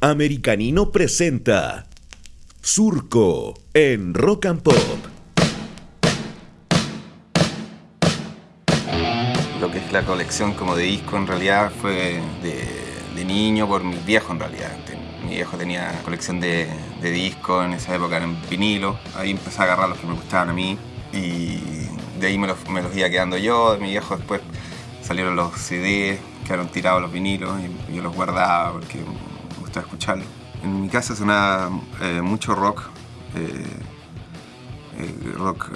Americanino presenta Surco en Rock and Pop. Lo que es la colección como de disco en realidad fue de, niño por mi viejo en realidad. Mi viejo tenía colección de, de discos en esa época en vinilo. Ahí empecé a agarrar los que me gustaban a mí y de ahí me los, me los iba quedando yo. De mi viejo después salieron los CDs, quedaron tirados los vinilos y yo los guardaba porque me gustaba escucharlos. En mi casa sonaba eh, mucho rock, eh, eh, rock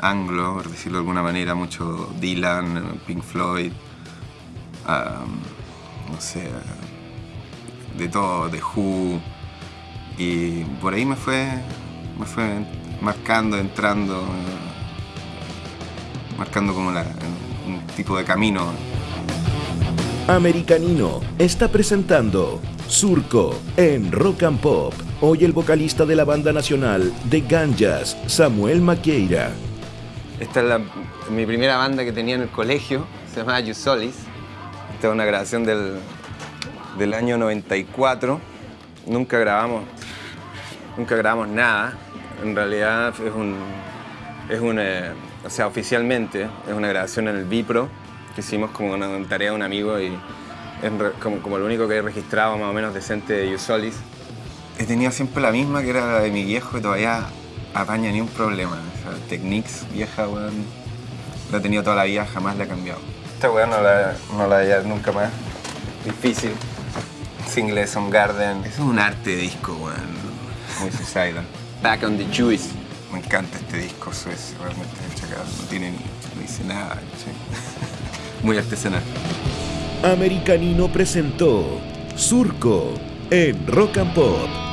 anglo, por decirlo de alguna manera, mucho Dylan, Pink Floyd, no sé, de todo, de Who. Y por ahí me fue, me fue marcando, entrando, marcando como un tipo de camino. Americanino está presentando Surco en Rock and Pop. Hoy el vocalista de la banda nacional de Ganjas, Samuel Maqueira. Esta es mi primera banda que tenía en el colegio, se llama Yusolis. Esta es una grabación del, del año 94. Nunca grabamos, nunca grabamos nada. En realidad es un, es un, eh, o sea, oficialmente es una grabación en el Vipro que hicimos como una tarea de un amigo y es como, como lo único que he registrado más o menos decente de Usolis. He tenido siempre la misma que era la de mi viejo y todavía apaña ni un problema. O sea, Technics vieja, weón, la he tenido toda la vida, jamás la he cambiado. Esta weón no la, no la nunca más. Difícil. Single on Garden. Eso es un arte de disco, weón. Muy suicidal. Back on the Juice. Me encanta este disco suecio, realmente no tiene ni, no dice nada. muy artesanal. Americanino presentó Surco en Rock and Pop.